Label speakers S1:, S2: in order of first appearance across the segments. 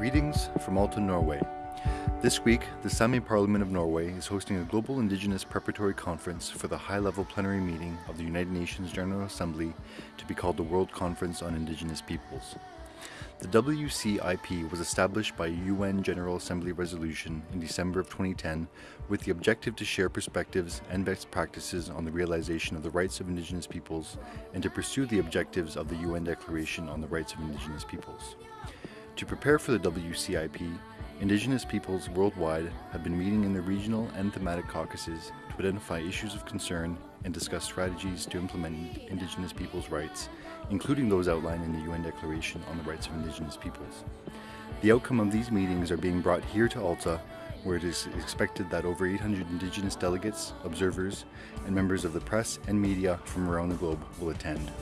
S1: Greetings from Alta, Norway. This week, the Sami Parliament of Norway is hosting a global Indigenous preparatory conference for the high-level plenary meeting of the United Nations General Assembly to be called the World Conference on Indigenous Peoples. The WCIP was established by UN General Assembly resolution in December of 2010 with the objective to share perspectives and best practices on the realization of the rights of Indigenous peoples and to pursue the objectives of the UN Declaration on the Rights of Indigenous Peoples. To prepare for the WCIP, Indigenous peoples worldwide have been meeting in the regional and thematic caucuses to identify issues of concern and discuss strategies to implement Indigenous peoples' rights, including those outlined in the UN Declaration on the Rights of Indigenous Peoples. The outcome of these meetings are being brought here to Alta, where it is expected that over 800 Indigenous delegates, observers, and members of the press and media from around the globe will attend.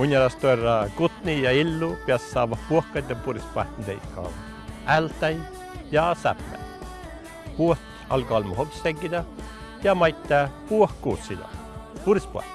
S2: Munjalastoira Kutni ja Illu peas saama puhkaiden purispahtn teikkaan. Ältäi ja säppä. Puht alkaa mu hopstenkida ja maittaa puhkuutsida. Purispahtn.